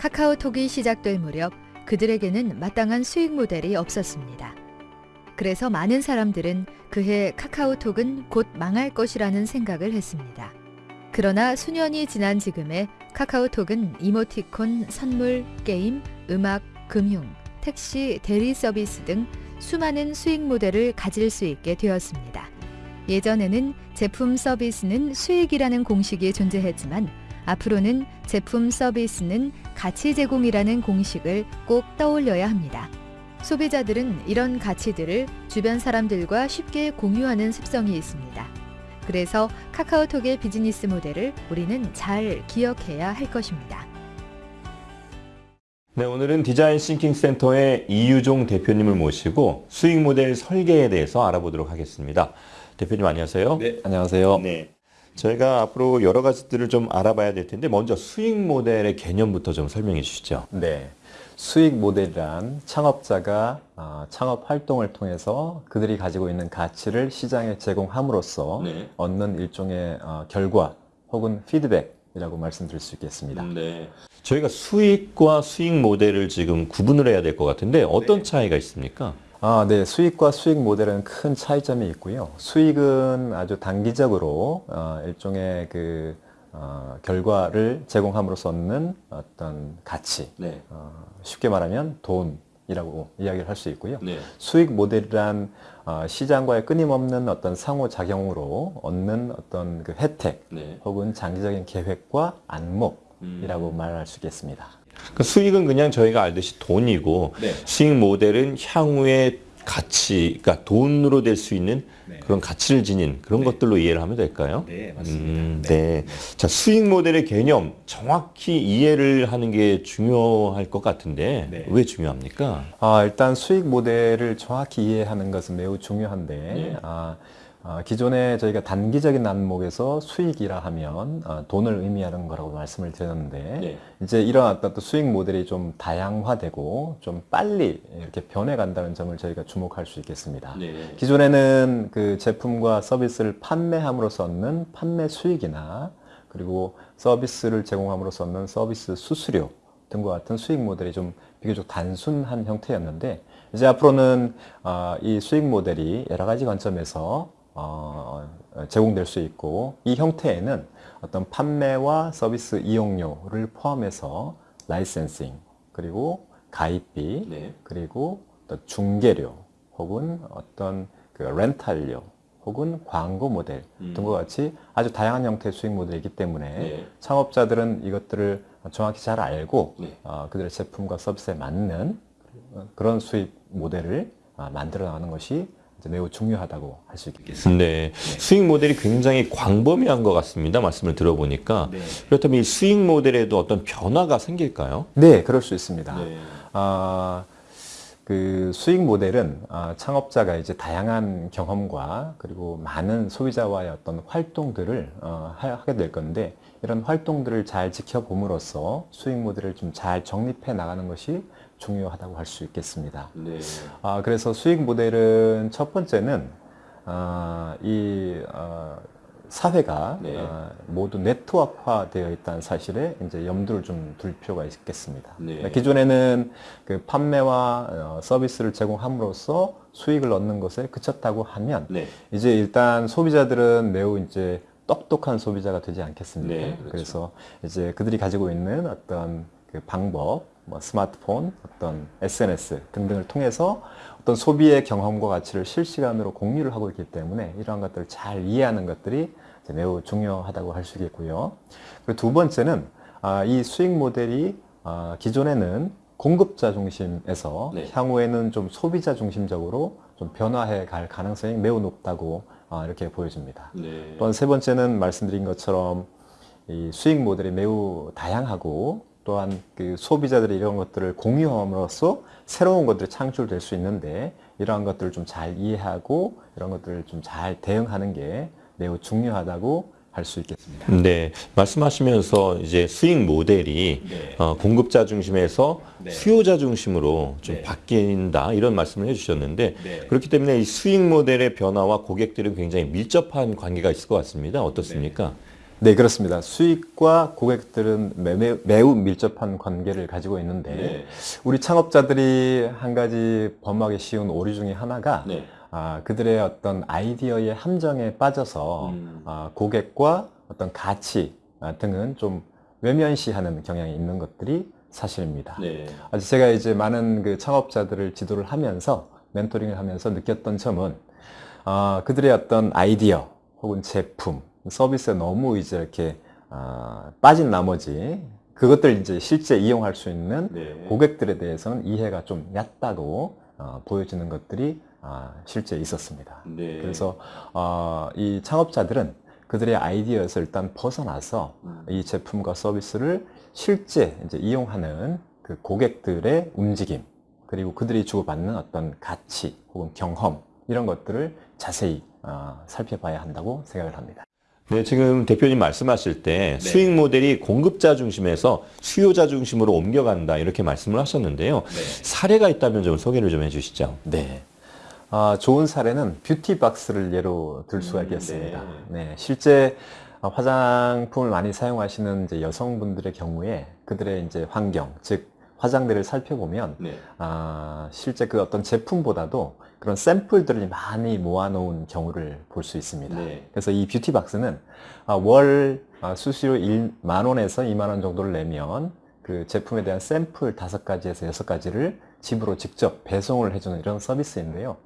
카카오톡이 시작될 무렵 그들에게는 마땅한 수익 모델이 없었습니다. 그래서 많은 사람들은 그해 카카오톡은 곧 망할 것이라는 생각을 했습니다. 그러나 수년이 지난 지금의 카카오톡은 이모티콘, 선물, 게임, 음악, 금융, 택시, 대리 서비스 등 수많은 수익 모델을 가질 수 있게 되었습니다. 예전에는 제품 서비스는 수익이라는 공식이 존재했지만 앞으로는 제품 서비스는 가치 제공이라는 공식을 꼭 떠올려야 합니다. 소비자들은 이런 가치들을 주변 사람들과 쉽게 공유하는 습성이 있습니다. 그래서 카카오톡의 비즈니스 모델을 우리는 잘 기억해야 할 것입니다. 네, 오늘은 design thinking 센터의 이유종 대표님을 모시고 수익 모델 설계에 대해서 알아보도록 하겠습니다. 대표님 안녕하세요. 네, 안녕하세요. 네. 저희가 앞으로 여러 가지들을 좀 알아봐야 될 텐데 먼저 수익 모델의 개념부터 좀 설명해 주시죠. 네. 수익 모델이란 창업자가 어, 창업 활동을 통해서 그들이 가지고 있는 가치를 시장에 제공함으로써 네. 얻는 일종의 어, 결과 혹은 피드백이라고 말씀드릴 수 있겠습니다. 네. 저희가 수익과 수익 모델을 지금 구분을 해야 될 것 같은데 어떤 네. 차이가 있습니까? 아, 네. 수익과 수익 모델은 큰 차이점이 있고요. 수익은 아주 단기적으로 어, 일종의 그 어, 결과를 제공함으로써 얻는 어떤 가치, 네. 어, 쉽게 말하면 돈이라고 이야기를 할 수 있고요. 네. 수익 모델이란 어, 시장과의 끊임없는 어떤 상호작용으로 얻는 어떤 그 혜택 네. 혹은 장기적인 계획과 안목이라고 음. 말할 수 있겠습니다. 그 수익은 그냥 저희가 알듯이 돈이고 네. 수익 모델은 향후의 가치, 그러니까 돈으로 될 수 있는 네. 그런 가치를 지닌 그런 것들로 이해를 하면 될까요? 네, 음, 네. 자, 수익 모델의 개념 정확히 이해를 하는 게 중요할 것 같은데 네. 왜 중요합니까? 아, 일단 수익 모델을 정확히 이해하는 것은 매우 중요한데 네. 아, 아, 기존에 저희가 단기적인 안목에서 수익이라 하면 아, 돈을 의미하는 거라고 말씀을 드렸는데 네. 이제 이런 어떤 또 수익 모델이 좀 다양화되고 좀 빨리 이렇게 변해간다는 점을 저희가 주목할 수 있겠습니다. 네. 기존에는 그 제품과 서비스를 판매함으로써 얻는 판매 수익이나 그리고 서비스를 제공함으로써 얻는 서비스 수수료 등과 같은 수익 모델이 좀 비교적 단순한 형태였는데 이제 앞으로는 아, 이 수익 모델이 여러 가지 관점에서 어, 제공될 수 있고 이 형태에는 어떤 판매와 서비스 이용료를 포함해서 라이센싱 그리고 가입비 네. 그리고 또 중개료 혹은 어떤 그 렌탈료 혹은 광고 모델 음. 등과 같이 아주 다양한 형태의 수익 모델이기 때문에 네. 창업자들은 이것들을 정확히 잘 알고 네. 어, 그들의 제품과 서비스에 맞는 어, 그런 수익 모델을 아, 만들어 나가는 것이 매우 중요하다고 할 수 있겠습니다. 네. 수익 모델이 굉장히 광범위한 것 같습니다. 말씀을 들어보니까. 네. 그렇다면 이 수익 모델에도 어떤 변화가 생길까요? 네, 그럴 수 있습니다. 네. 아, 그 수익 모델은 아, 창업자가 이제 다양한 경험과 그리고 많은 소비자와의 어떤 활동들을 어, 하- 하게 될 건데 이런 활동들을 잘 지켜봄으로써 수익 모델을 좀 잘 정립해 나가는 것이 중요하다고 할 수 있겠습니다. 네. 아, 그래서 수익 모델은 첫 번째는 아, 이 어, 사회가 네. 어, 모두 네트워크화되어 있다는 사실에 이제 염두를 좀 둘 필요가 있겠습니다. 네. 기존에는 그 판매와 어, 서비스를 제공함으로써 수익을 얻는 것에 그쳤다고 하면 네. 이제 일단 소비자들은 매우 이제 똑똑한 소비자가 되지 않겠습니까? 네, 그렇죠. 그래서 이제 그들이 가지고 있는 어떤 그 방법, 뭐 스마트폰, 어떤 SNS 등등을 통해서 어떤 소비의 경험과 가치를 실시간으로 공유를 하고 있기 때문에 이러한 것들을 잘 이해하는 것들이 매우 중요하다고 할 수 있겠고요. 그리고 두 번째는 아, 이 수익 모델이 아, 기존에는 공급자 중심에서 네. 향후에는 좀 소비자 중심적으로 좀 변화해 갈 가능성이 매우 높다고 아, 이렇게 보여집니다. 네. 또한 세 번째는 말씀드린 것처럼 이 수익 모델이 매우 다양하고 또한 그 소비자들이 이런 것들을 공유함으로써 새로운 것들이 창출될 수 있는데 이러한 것들을 좀 잘 이해하고 이런 것들을 좀 잘 대응하는 게 매우 중요하다고 할 수 있겠습니다. 네, 말씀하시면서 이제 수익 모델이 네. 어, 공급자 중심에서 네. 수요자 중심으로 좀 네. 바뀐다 이런 말씀을 해주셨는데 네. 그렇기 때문에 이 수익 모델의 변화와 고객들은 굉장히 밀접한 관계가 있을 것 같습니다. 어떻습니까? 네, 그렇습니다. 수익과 고객들은 매, 매우 밀접한 관계를 가지고 있는데 네. 우리 창업자들이 한 가지 범하기 쉬운 오류 중에 하나가 네. 아, 그들의 어떤 아이디어의 함정에 빠져서 음. 아, 고객과 어떤 가치 아, 등은 좀 외면시하는 경향이 있는 것들이 사실입니다. 네. 아주 제가 이제 많은 그 창업자들을 지도를 하면서 멘토링을 하면서 느꼈던 점은 아, 그들의 어떤 아이디어 혹은 제품, 서비스에 너무 이제 이렇게 아, 빠진 나머지 그것들 이제 실제 이용할 수 있는 네. 고객들에 대해서는 이해가 좀 얕다고 어, 보여지는 것들이 아, 실제 있었습니다. 네. 그래서 어, 이 창업자들은 그들의 아이디어에서 일단 벗어나서 음. 이 제품과 서비스를 실제 이제 이용하는 그 고객들의 움직임 그리고 그들이 주고받는 어떤 가치 혹은 경험 이런 것들을 자세히 어, 살펴봐야 한다고 생각을 합니다. 네, 지금 대표님 말씀하실 때 네. 수익 모델이 공급자 중심에서 수요자 중심으로 옮겨간다 이렇게 말씀을 하셨는데요. 사례가 있다면 좀 소개를 좀 해주시죠. 네. 아, 좋은 사례는 beauty box를 예로 들 수가 음, 있겠습니다. 네. 실제 어, 화장품을 많이 사용하시는 이제 여성분들의 경우에 그들의 이제 환경, 즉 화장대를 살펴보면 네. 아, 실제 그 어떤 제품보다도 그런 샘플들을 많이 모아놓은 경우를 볼 수 있습니다. 네. 그래서 이 beauty box는 아, 월 아, 수수료 1만 원에서 2만 원 정도를 내면 그 제품에 대한 샘플 다섯 가지에서 여섯 가지를 집으로 직접 배송을 해주는 이런 서비스인데요.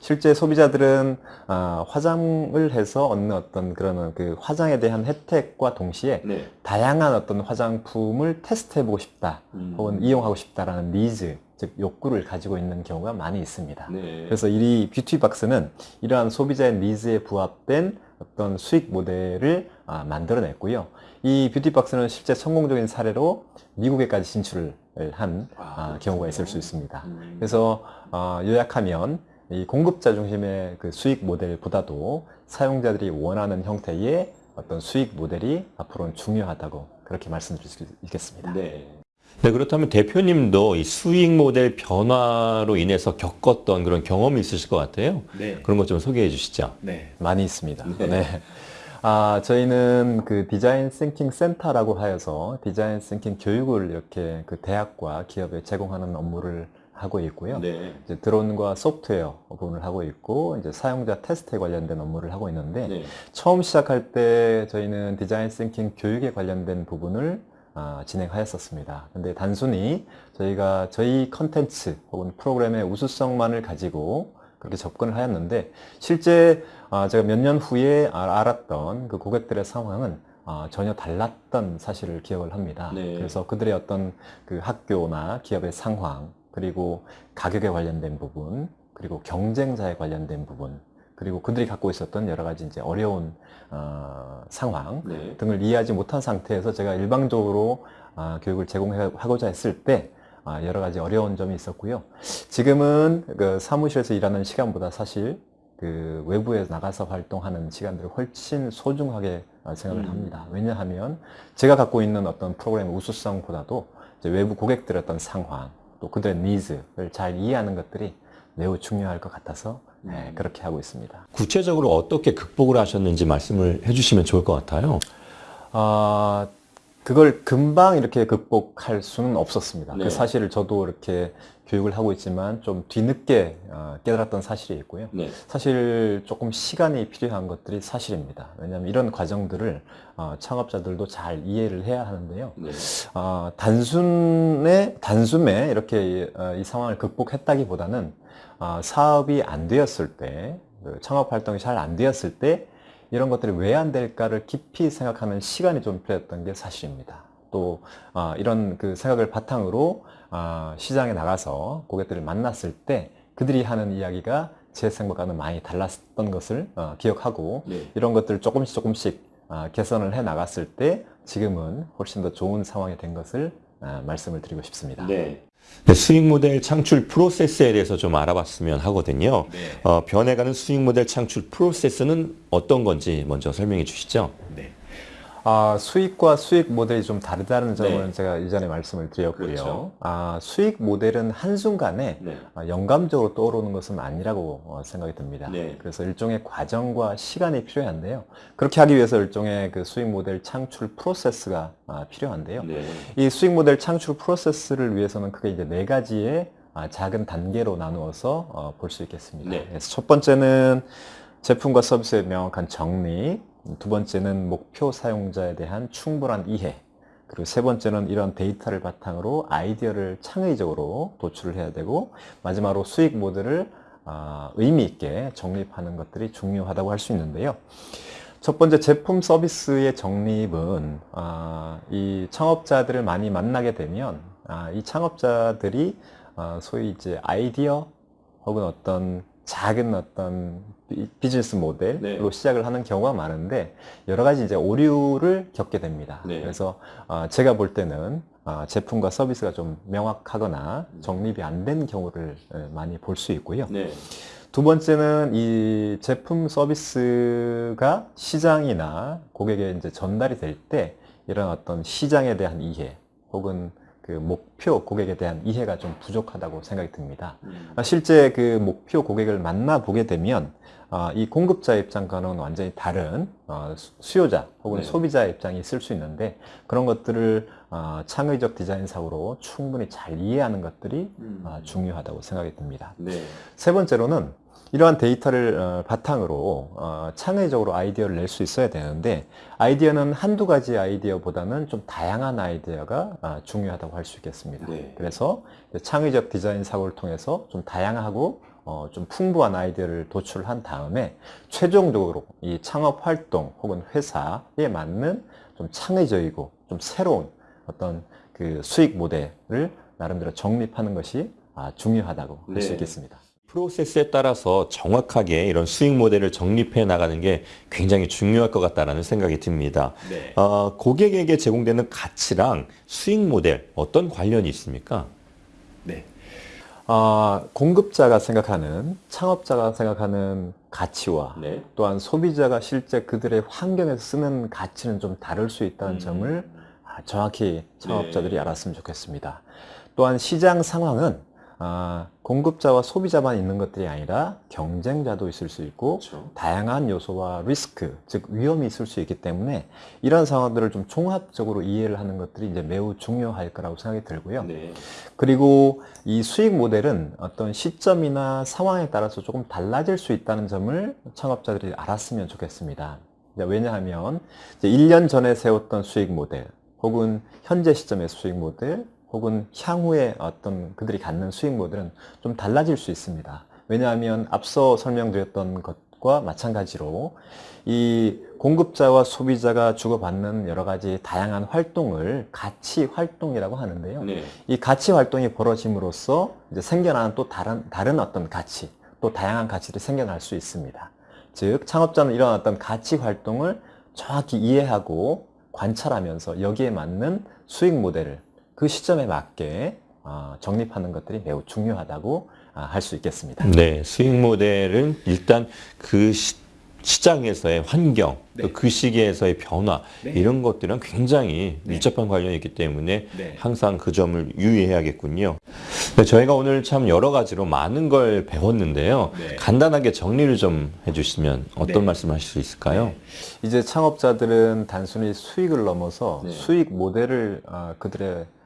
실제 소비자들은 아, 화장을 해서 얻는 어떤 그런 그 화장에 대한 혜택과 동시에 네. 다양한 어떤 화장품을 테스트해보고 싶다 음. 혹은 이용하고 싶다라는 니즈 즉 욕구를 가지고 있는 경우가 많이 있습니다. 네. 그래서 이 beauty box는 이러한 소비자의 needs에 부합된 어떤 수익 모델을 아, 만들어냈고요. 이 beauty box는 실제 성공적인 사례로 미국에까지 진출을 한 아, 아, 경우가 있을 수 있습니다. 음. 그래서 어, 요약하면 이 공급자 중심의 그 수익 모델보다도 사용자들이 원하는 형태의 어떤 수익 모델이 앞으로는 중요하다고 그렇게 말씀드릴 수 있겠습니다. 네. 네, 그렇다면 대표님도 이 수익 모델 변화로 인해서 겪었던 그런 경험이 있으실 것 같아요. 네. 그런 것 좀 소개해 주시죠. 네, 많이 있습니다. 네. 네. 아, 저희는 그 design thinking 센터라고 하여서 design thinking 교육을 이렇게 그 대학과 기업에 제공하는 업무를 하고 있고요. 네. 이제 드론과 소프트웨어 부분을 하고 있고 이제 사용자 테스트에 관련된 업무를 하고 있는데 네. 처음 시작할 때 저희는 design thinking 교육에 관련된 부분을 아, 진행하였었습니다. 근데 단순히 저희가 저희 컨텐츠 혹은 프로그램의 우수성만을 가지고 그렇게 접근을 하였는데 실제 아, 제가 몇 년 후에 아- 알았던 그 고객들의 상황은 아, 전혀 달랐던 사실을 기억을 합니다. 네. 그래서 그들의 어떤 그 학교나 기업의 상황 그리고 가격에 관련된 부분 그리고 경쟁자에 관련된 부분 그리고 그들이 갖고 있었던 여러 가지 이제 어려운 어, 상황 네. 등을 이해하지 못한 상태에서 제가 일방적으로 아, 교육을 제공하고자 했을 때 아, 여러 가지 어려운 점이 있었고요. 지금은 그 사무실에서 일하는 시간보다 사실 그 외부에 나가서 활동하는 시간들을 훨씬 소중하게 아, 생각을 음. 합니다. 왜냐하면 제가 갖고 있는 어떤 프로그램 우수성보다도 이제 외부 고객들의 어떤 상황 또 그들의 needs를 잘 이해하는 것들이 매우 중요할 것 같아서 네, 음. 그렇게 하고 있습니다. 구체적으로 어떻게 극복을 하셨는지 말씀을 해주시면 좋을 것 같아요. 아, 그걸 금방 이렇게 극복할 수는 없었습니다. 네. 그 사실을 저도 이렇게 교육을 하고 있지만 좀 뒤늦게 어, 깨달았던 사실이 있고요. 네. 사실 조금 시간이 필요한 것들이 사실입니다. 왜냐하면 이런 과정들을 어, 창업자들도 잘 이해를 해야 하는데요. 네. 어, 단순에 단숨에 이렇게 어, 이 상황을 극복했다기보다는 어, 사업이 안 되었을 때, 그 창업 활동이 잘 안 되었을 때 이런 것들이 왜 안 될까를 깊이 생각하는 시간이 좀 필요했던 게 사실입니다. 또 어, 이런 그 생각을 바탕으로 어, 시장에 나가서 고객들을 만났을 때 그들이 하는 이야기가 제 생각과는 많이 달랐던 것을 어, 기억하고 네. 이런 것들을 조금씩 조금씩 아, 개선을 해 나갔을 때 지금은 훨씬 더 좋은 상황이 된 것을 아, 말씀을 드리고 싶습니다. 네. 네, 수익 모델 창출 프로세스에 대해서 좀 알아봤으면 하거든요. 네. 어, 변해가는 수익 모델 창출 프로세스는 어떤 건지 먼저 설명해 주시죠. 네. 아, 수익과 수익 모델이 좀 다르다는 점은 네. 제가 이전에 말씀을 드렸고요. 그렇죠. 아, 수익 모델은 한순간에 네. 아, 영감적으로 떠오르는 것은 아니라고 어, 생각이 듭니다. 네. 그래서 일종의 과정과 시간이 필요한데요. 그렇게 하기 위해서 일종의 그 수익 모델 창출 프로세스가 아, 필요한데요. 네. 이 수익 모델 창출 프로세스를 위해서는 크게 이제 네 가지의 아, 작은 단계로 나누어서 어, 볼수 있겠습니다. 네. 첫 번째는 제품과 서비스의 명확한 정리, 두 번째는 목표 사용자에 대한 충분한 이해, 그리고 세 번째는 이런 데이터를 바탕으로 아이디어를 창의적으로 도출을 해야 되고 마지막으로 수익 모델을 아, 의미 있게 정립하는 것들이 중요하다고 할 수 있는데요. 첫 번째 제품 서비스의 정립은 아, 이 창업자들을 많이 만나게 되면 아, 이 창업자들이 아, 소위 이제 아이디어 혹은 어떤 작은 어떤 비- 비즈니스 모델로 네. 시작을 하는 경우가 많은데 여러 가지 이제 오류를 겪게 됩니다. 네. 그래서 아, 제가 볼 때는 아, 제품과 서비스가 좀 명확하거나 정립이 안 된 경우를 예, 많이 볼 수 있고요. 네. 두 번째는 이 제품 서비스가 시장이나 고객에 이제 전달이 될 때 이런 어떤 시장에 대한 이해 혹은 그 목표 고객에 대한 이해가 좀 부족하다고 생각이 듭니다. 음. 아, 실제 그 목표 고객을 만나 보게 되면 아, 이 공급자 입장과는 완전히 다른 어, 수- 수요자 혹은 네. 소비자 입장이 있을 수 있는데 그런 것들을 아, 창의적 디자인 사고로 충분히 잘 이해하는 것들이 음. 아, 중요하다고 생각이 듭니다. 네. 세 번째로는 이러한 데이터를 어, 바탕으로 어, 창의적으로 아이디어를 낼 수 있어야 되는데 아이디어는 한두 가지 아이디어보다는 좀 다양한 아이디어가 아, 중요하다고 할 수 있겠습니다. 네. 그래서 창의적 디자인 사고를 통해서 좀 다양하고 어, 좀 풍부한 아이디어를 도출한 다음에 최종적으로 이 창업 활동 혹은 회사에 맞는 좀 창의적이고 좀 새로운 어떤 그 수익 모델을 나름대로 정립하는 것이 아, 중요하다고 할수 네. 있겠습니다. 프로세스에 따라서 정확하게 이런 수익 모델을 정립해 나가는 게 굉장히 중요할 것 같다라는 생각이 듭니다. 네. 어, 고객에게 제공되는 가치랑 수익 모델 어떤 관련이 있습니까? 네. 아, 공급자가 생각하는, 창업자가 생각하는 가치와 네. 또한 소비자가 실제 그들의 환경에서 쓰는 가치는 좀 다를 수 있다는 음. 점을 아, 정확히 창업자들이 네. 알았으면 좋겠습니다. 또한 시장 상황은 아, 공급자와 소비자만 있는 것들이 아니라 경쟁자도 있을 수 있고 그렇죠. 다양한 요소와 리스크, 즉 위험이 있을 수 있기 때문에 이런 상황들을 좀 종합적으로 이해를 하는 것들이 이제 매우 중요할 거라고 생각이 들고요. 네. 그리고 이 수익 모델은 어떤 시점이나 상황에 따라서 조금 달라질 수 있다는 점을 창업자들이 알았으면 좋겠습니다. 왜냐하면 이제 1년 전에 세웠던 수익 모델, 혹은 현재 시점의 수익 모델, 혹은 향후에 어떤 그들이 갖는 수익 모델은 좀 달라질 수 있습니다. 왜냐하면 앞서 설명드렸던 것과 마찬가지로 이 공급자와 소비자가 주고받는 여러 가지 다양한 활동을 가치 활동이라고 하는데요. 네. 이 가치 활동이 벌어짐으로써 이제 생겨나는 또 다른, 다른 어떤 가치, 또 다양한 가치들이 생겨날 수 있습니다. 즉, 창업자는 이런 어떤 가치 활동을 정확히 이해하고 관찰하면서 여기에 맞는 수익 모델을 그 시점에 맞게 어, 정립하는 것들이 매우 중요하다고 아, 할수 있겠습니다. 네, 수익 모델은 일단 그 시, 시장에서의 환경, 네. 또그 시기에서의 변화 네. 이런 것들은 굉장히 네. 밀접한 관련이 있기 때문에 네. 항상 그 점을 유의해야겠군요. 네, 저희가 오늘 참 여러 가지로 많은 걸 배웠는데요. 네. 간단하게 정리를 좀 해주시면 어떤 네. 말씀하실 수 있을까요? 네. 이제 창업자들은 단순히 수익을 넘어서 네. 수익 모델을 어, 그들의 어,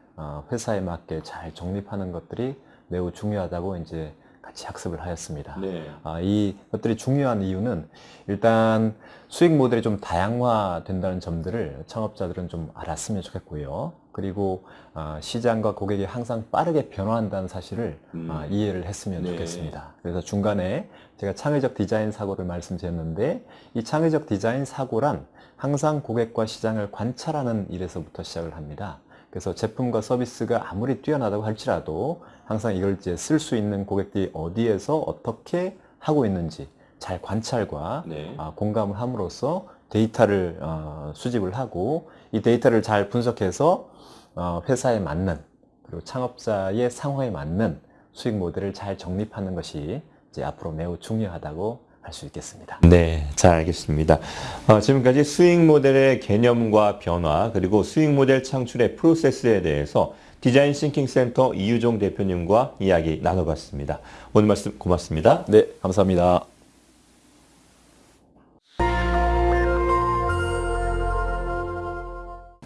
회사에 맞게 잘 정립하는 것들이 매우 중요하다고 이제 같이 학습을 하였습니다. 네. 아, 이 것들이 중요한 이유는 일단 수익 모델이 좀 다양화된다는 점들을 창업자들은 좀 알았으면 좋겠고요. 그리고 아, 시장과 고객이 항상 빠르게 변화한다는 사실을 음. 아, 이해를 했으면 네. 좋겠습니다. 그래서 중간에 제가 창의적 디자인 사고를 말씀드렸는데 이 창의적 디자인 사고란 항상 고객과 시장을 관찰하는 일에서부터 시작을 합니다. 그래서 제품과 서비스가 아무리 뛰어나다고 할지라도 항상 이걸 이제 쓸 수 있는 고객들이 어디에서 어떻게 하고 있는지 잘 관찰과 네. 아, 공감을 함으로써 데이터를 어, 수집을 하고 이 데이터를 잘 분석해서 어, 회사에 맞는 그리고 창업자의 상황에 맞는 수익 모델을 잘 정립하는 것이 이제 앞으로 매우 중요하다고 할수 있겠습니다. 네, 잘 알겠습니다. 어, 지금까지 수익 모델의 개념과 변화 그리고 수익 모델 창출의 프로세스에 대해서 design thinking 센터 이유종 대표님과 이야기 나눠봤습니다. 오늘 말씀 고맙습니다. 네, 감사합니다.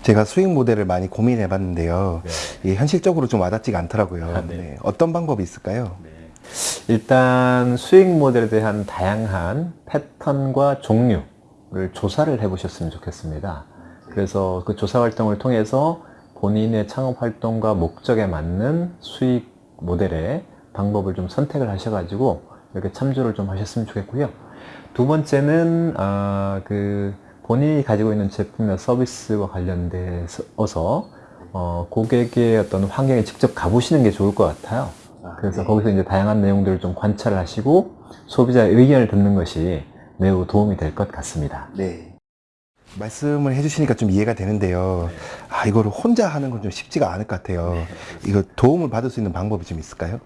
제가 수익 모델을 많이 고민해 봤는데요. 이게 현실적으로 좀 와닿지가 않더라고요. 아, 네. 네, 어떤 방법이 있을까요? 일단 수익 모델에 대한 다양한 패턴과 종류를 조사를 해 보셨으면 좋겠습니다. 그래서 그 조사 활동을 통해서 본인의 창업 활동과 목적에 맞는 수익 모델의 방법을 좀 선택을 하셔가지고 이렇게 참조를 좀 하셨으면 좋겠고요. 두 번째는 아, 그 본인이 가지고 있는 제품이나 서비스와 관련돼서 어, 고객의 어떤 환경에 직접 가보시는 게 좋을 것 같아요. 그래서 거기서 이제 다양한 내용들을 좀 관찰을 하시고 소비자의 의견을 듣는 것이 매우 도움이 될 것 같습니다. 네. 말씀을 해주시니까 좀 이해가 되는데요. 아, 이거를 혼자 하는 건 좀 쉽지가 않을 것 같아요. 이거 도움을 받을 수 있는 방법이 좀 있을까요?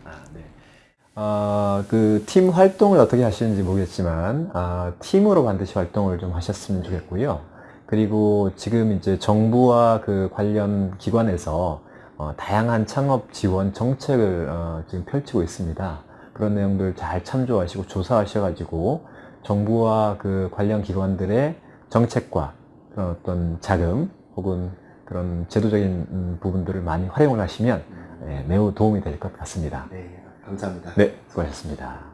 아, 그팀 활동을 어떻게 하시는지 모르겠지만 아, 팀으로 반드시 활동을 좀 하셨으면 좋겠고요. 그리고 지금 이제 정부와 그 관련 기관에서 어, 다양한 창업 지원 정책을 어, 지금 펼치고 있습니다. 그런 내용들 잘 참조하시고 조사하셔가지고 정부와 그 관련 기관들의 정책과 어떤 자금 혹은 그런 제도적인 음, 부분들을 많이 활용을 하시면 예, 매우 도움이 될 것 같습니다. 네, 감사합니다. 네, 수고하셨습니다.